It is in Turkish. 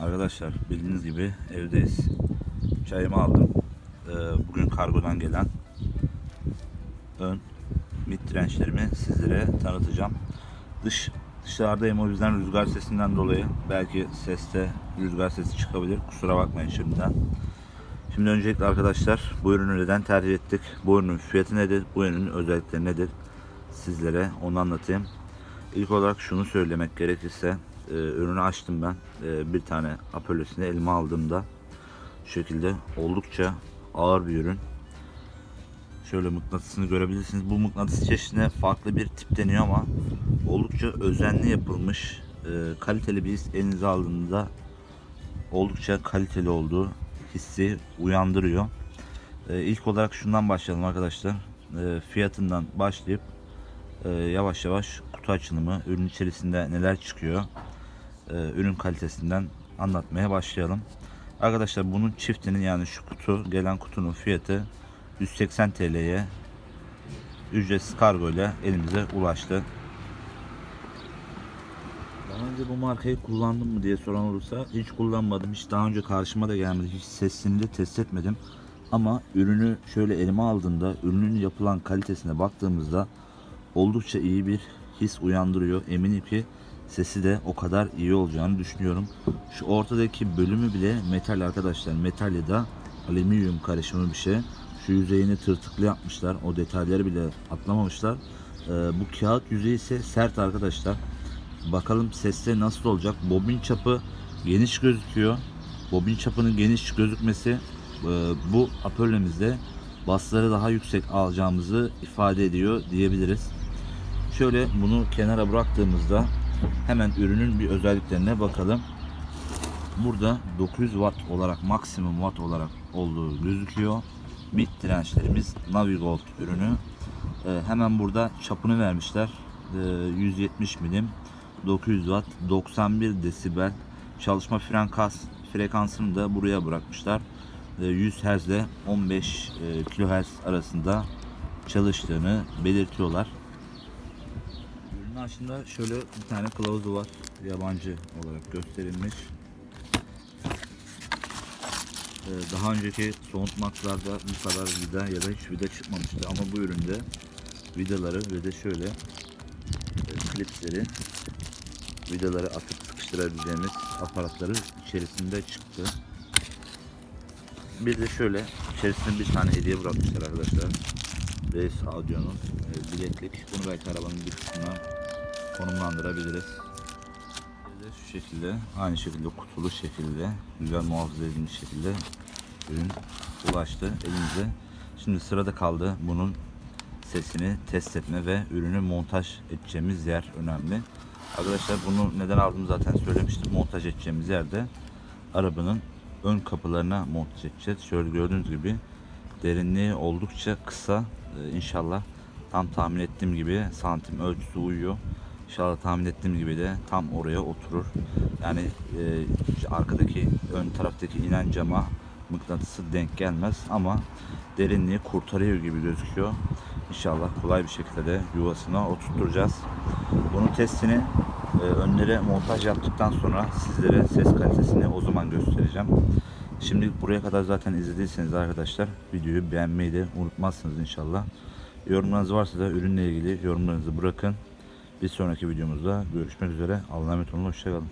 Arkadaşlar bildiğiniz gibi evdeyiz. Çayımı aldım. Ee, bugün kargodan gelen ön mid dirençlerimi sizlere tanıtacağım. Dış dışarıdayım o yüzden rüzgar sesinden dolayı belki seste rüzgar sesi çıkabilir. Kusura bakmayın şimdiden. Şimdi öncelikle arkadaşlar bu ürünü neden tercih ettik? Bu ürünün fiyatı nedir? Bu ürünün özellikleri nedir? Sizlere onu anlatayım. İlk olarak şunu söylemek gerekirse e, ürünü açtım ben. E, bir tane apölesini elime aldığımda şu şekilde oldukça ağır bir ürün. Şöyle mıknatısını görebilirsiniz. Bu mıknatıs çeşidine farklı bir tip deniyor ama oldukça özenli yapılmış, e, kaliteli bir his elinize aldığında oldukça kaliteli olduğu hissi uyandırıyor. E, ilk olarak şundan başlayalım arkadaşlar. E, fiyatından başlayıp e, yavaş yavaş kutu açılımı, ürün içerisinde neler çıkıyor, e, ürün kalitesinden anlatmaya başlayalım. Arkadaşlar bunun çiftinin yani şu kutu gelen kutunun fiyatı 180 TL'ye ücretsiz kargo ile elimize ulaştı. Daha önce bu markayı kullandım mı diye soran olursa hiç kullanmadım. Hiç daha önce karşıma da gelmedi. Hiç sesini de test etmedim. Ama ürünü şöyle elime aldığımda ürünün yapılan kalitesine baktığımızda oldukça iyi bir his uyandırıyor. Eminim ki sesi de o kadar iyi olacağını düşünüyorum. Şu ortadaki bölümü bile metal arkadaşlar. Metal ya da alüminyum karışımı bir şey. Şu yüzeyini tırtıklı yapmışlar. O detayları bile atlamamışlar. Ee, bu kağıt yüzeyi ise sert arkadaşlar. Bakalım seste nasıl olacak. Bobin çapı geniş gözüküyor. Bobin çapının geniş gözükmesi e, bu apöllemizde basları daha yüksek alacağımızı ifade ediyor diyebiliriz. Şöyle bunu kenara bıraktığımızda hemen ürünün bir özelliklerine bakalım. Burada 900 watt olarak maksimum watt olarak olduğu gözüküyor. Mid dirençlerimiz Navigold ürünü. Ee, hemen burada çapını vermişler. Ee, 170 milim 900 watt 91 desibel çalışma frekans frekansını da buraya bırakmışlar. Ee, 100 Hz ile 15 e, kHz arasında çalıştığını belirtiyorlar. Aslında şöyle bir tane kılavuzu var. Yabancı olarak gösterilmiş. Ee, Daha önceki soğutmaklarda bu kadar vida ya da hiç vida çıkmamıştı ama bu üründe vidaları ve de şöyle e, klipsleri vidaları atıp sıkıştırabileceğimiz aparatları içerisinde çıktı. Bir de şöyle içerisinde bir tane hediye bırakmışlar arkadaşlar. Reis Audio'nun e, bileklik. Bunu belki arabanın bir kısmına konumlandırabiliriz. Şu şekilde aynı şekilde kutulu şekilde güzel muhafaza edilmiş şekilde ürün ulaştı elimize. Şimdi sırada kaldı bunun sesini test etme ve ürünü montaj edeceğimiz yer önemli. Arkadaşlar bunu neden aldım zaten söylemiştim. Montaj edeceğimiz yerde arabanın ön kapılarına montaj edeceğiz. Şöyle gördüğünüz gibi derinliği oldukça kısa. Ee, inşallah tam tahmin ettiğim gibi santim ölçüsü uyuyor. İnşallah tahmin ettiğim gibi de tam oraya oturur. Yani e, arkadaki ön taraftaki inen cama mıknatısı denk gelmez ama derinliği kurtarıyor gibi gözüküyor. İnşallah kolay bir şekilde de yuvasına oturtacağız. Bunun testini e, önlere montaj yaptıktan sonra sizlere ses kalitesini o zaman göstereceğim. Şimdi buraya kadar zaten izlediyseniz arkadaşlar videoyu beğenmeyi de unutmazsınız inşallah. Yorumlarınız varsa da ürünle ilgili yorumlarınızı bırakın. Bir sonraki videomuzda görüşmek üzere. Allah'a emanet olun. Hoşçakalın.